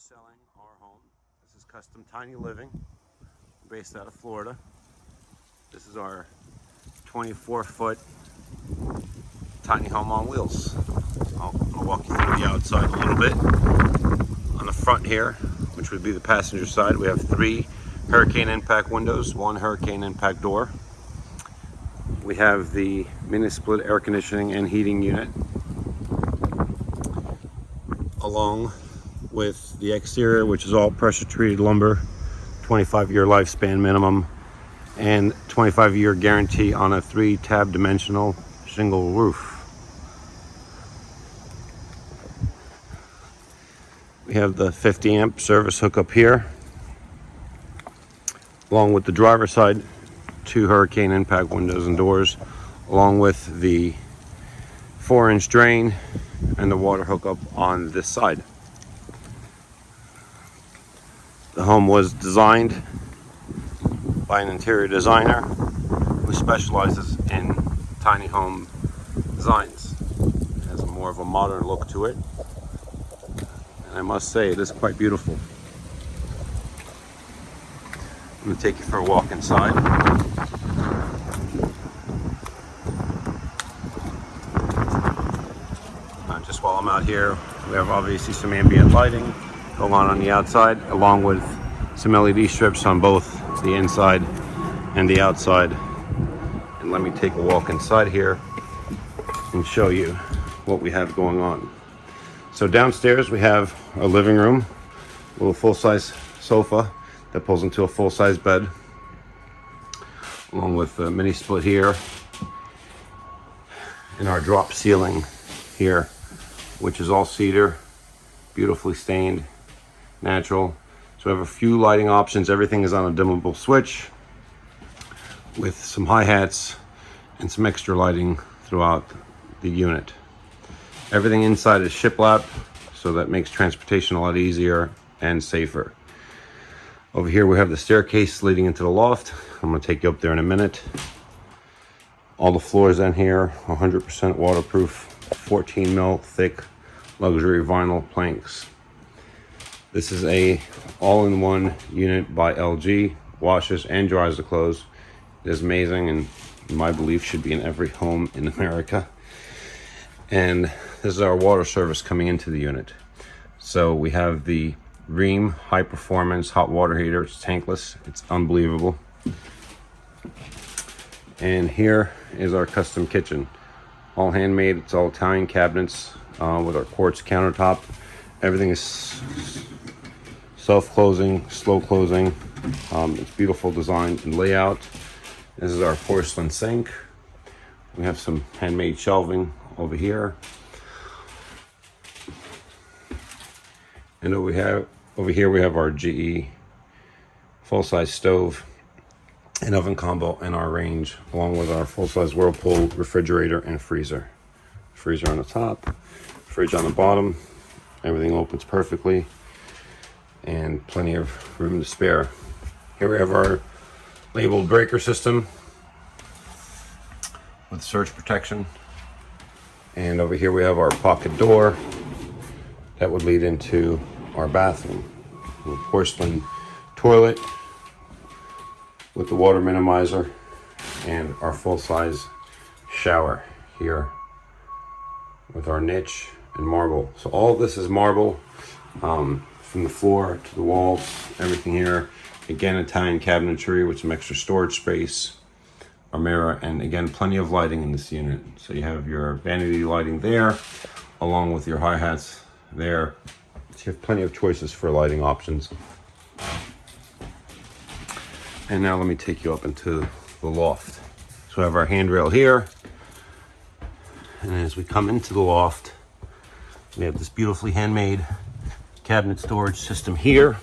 selling our home. This is Custom Tiny Living, based out of Florida. This is our 24 foot tiny home on wheels. I'll, I'll walk you through the outside a little bit. On the front here, which would be the passenger side, we have three hurricane impact windows, one hurricane impact door. We have the mini split air conditioning and heating unit along with the exterior, which is all pressure treated lumber, 25 year lifespan minimum, and 25 year guarantee on a three tab dimensional shingle roof. We have the 50 amp service hookup here, along with the driver side, two hurricane impact windows and doors, along with the four inch drain and the water hookup on this side. The home was designed by an interior designer who specializes in tiny home designs. It has more of a modern look to it. And I must say, it is quite beautiful. I'm going to take you for a walk inside. Uh, just while I'm out here, we have obviously some ambient lighting going on on the outside, along with some LED strips on both the inside and the outside. And let me take a walk inside here and show you what we have going on. So downstairs we have a living room, a little full-size sofa that pulls into a full-size bed, along with a mini split here, and our drop ceiling here, which is all cedar, beautifully stained, natural. So we have a few lighting options. Everything is on a dimmable switch with some hi-hats and some extra lighting throughout the unit. Everything inside is shiplap, so that makes transportation a lot easier and safer. Over here we have the staircase leading into the loft. I'm gonna take you up there in a minute. All the floors in here, 100% waterproof, 14 mil thick luxury vinyl planks. This is a all-in-one unit by LG, washes and dries the clothes. It is amazing and my belief should be in every home in America. And this is our water service coming into the unit. So we have the Rheem high performance hot water heater. It's tankless. It's unbelievable. And here is our custom kitchen. All handmade. It's all Italian cabinets uh, with our quartz countertop. Everything is self-closing, slow closing. Um, it's beautiful design and layout. This is our porcelain sink. We have some handmade shelving over here. And over here, over here we have our GE full-size stove and oven combo and our range, along with our full-size Whirlpool refrigerator and freezer. Freezer on the top, fridge on the bottom. Everything opens perfectly and plenty of room to spare. Here we have our labeled breaker system with surge protection. And over here we have our pocket door that would lead into our bathroom. A porcelain toilet with the water minimizer and our full-size shower here with our niche and marble. So all this is marble um, from the floor to the walls, everything here. Again, Italian cabinetry with some extra storage space, a mirror, and again, plenty of lighting in this unit. So you have your vanity lighting there, along with your hi-hats there. So you have plenty of choices for lighting options. And now let me take you up into the loft. So we have our handrail here. And as we come into the loft, we have this beautifully handmade cabinet storage system here.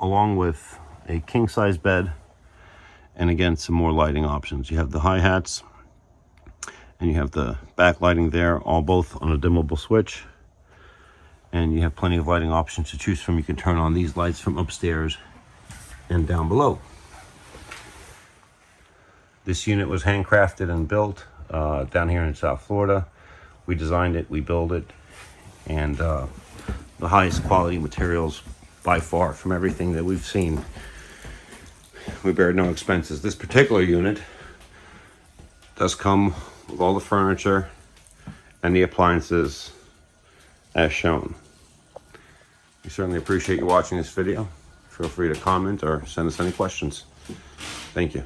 Along with a king size bed and again some more lighting options. You have the hi-hats and you have the backlighting there, all both on a dimmable switch and you have plenty of lighting options to choose from. You can turn on these lights from upstairs and down below. This unit was handcrafted and built uh, down here in South Florida. We designed it, we built it, and uh, the highest quality materials by far from everything that we've seen. We bear no expenses. This particular unit does come with all the furniture and the appliances as shown. We certainly appreciate you watching this video. Feel free to comment or send us any questions. Thank you.